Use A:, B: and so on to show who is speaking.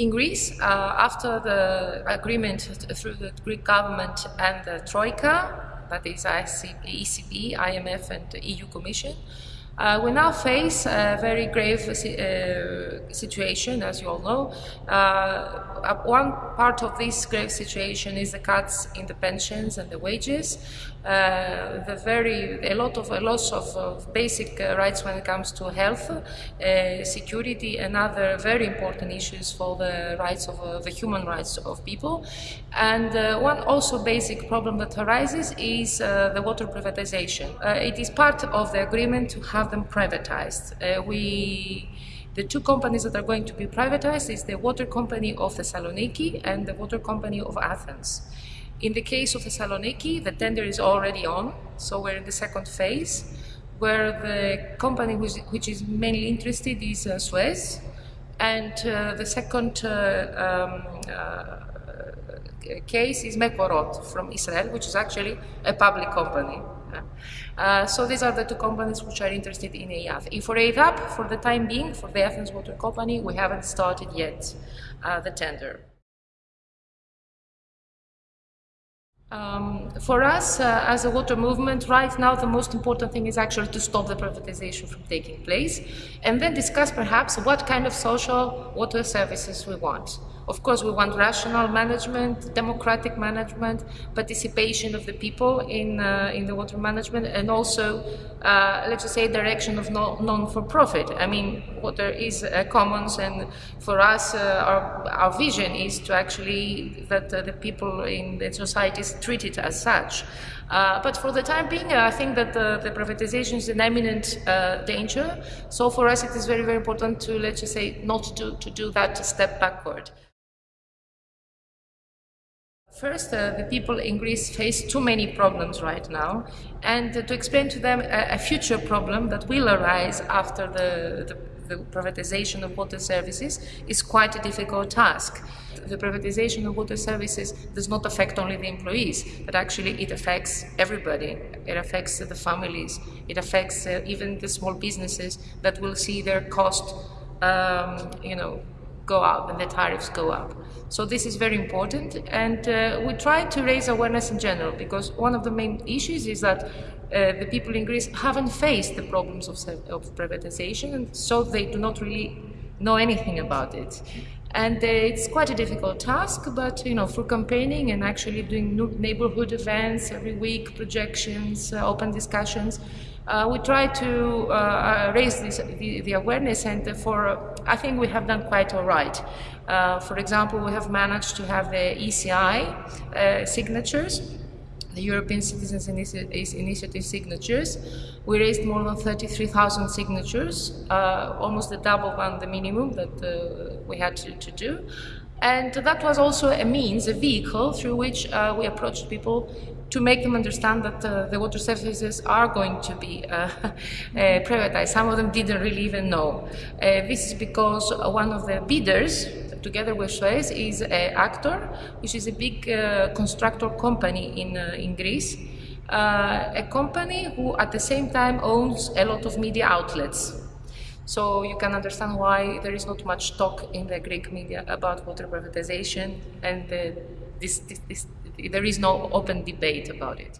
A: In Greece, uh, after the agreement through the Greek government and the Troika, that is ECB, IMF and the EU Commission, uh, we now face a very grave uh, situation, as you all know. Uh, one part of this grave situation is the cuts in the pensions and the wages. Uh, the very a lot of a loss of, of basic uh, rights when it comes to health, uh, security, and other very important issues for the rights of the human rights of people. And one also basic problem that arises is the water privatization. it is part of the agreement to have them privatized. we the two companies that are going to be privatized is the water company of Thessaloniki and the water company of Athens. In the case of Thessaloniki, the tender is already on, so we're in the second phase, where the company which, which is mainly interested is uh, Suez, and uh, the second uh, um, uh, case is Mekorot from Israel, which is actually a public company. Uh, so these are the two companies which are interested in EYATH. For EYDAP, for the time being, for the Athens Water Company, we haven't started yet uh, the tender. Um, for us, uh, as a water movement, right now the most important thing is actually to stop the privatization from taking place and then discuss perhaps what kind of social water services we want. Of course, we want rational management, democratic management, participation of the people in, uh, in the water management, and also, uh, let's just say, direction of non-for-profit. I mean, water is a commons, and for us, uh, our, our vision is to actually that uh, the people in the society is treated as such. Uh, but for the time being, uh, I think that the, the privatization is an imminent uh, danger. So for us, it is very, very important to, let's just say, not to, to do that step backward. First, uh, the people in Greece face too many problems right now, and uh, to explain to them a, a, future problem that will arise after the, the, the, privatization of water services is quite a difficult task. The privatization of water services does not affect only the employees, but actually it affects everybody. It affects the families, it affects uh, even the small businesses that will see their cost, um, you know, go up and the tariffs go up. So this is very important and uh, we try to raise awareness in general because one of the main issues is that uh, the people in Greece haven't faced the problems of, of privatization and so they do not really know anything about it. And uh, it's quite a difficult task, but you know, for campaigning and actually doing neighborhood events every week, projections, uh, open discussions, uh, we try to uh, uh, raise this, the, the, awareness and for, I think we have done quite all right. Uh, for example, we have managed to have the ECI uh, signatures, the European Citizens Initiative signatures. We raised more than 33,000 signatures, uh, almost the double than the minimum that we had to, to do. And that was also a means, a vehicle through which uh, we approached people to make them understand that uh, the water services are going to be uh, uh privatized. Some of them didn't really even know. Uh, this is because one of the bidders, together with Suez, is Aktor, which is a big uh, constructor company in, in Greece. a company who at the same time owns a lot of media outlets. So you can understand why there is not much talk in the Greek media about water privatization and this, this, this, there is no open debate about it.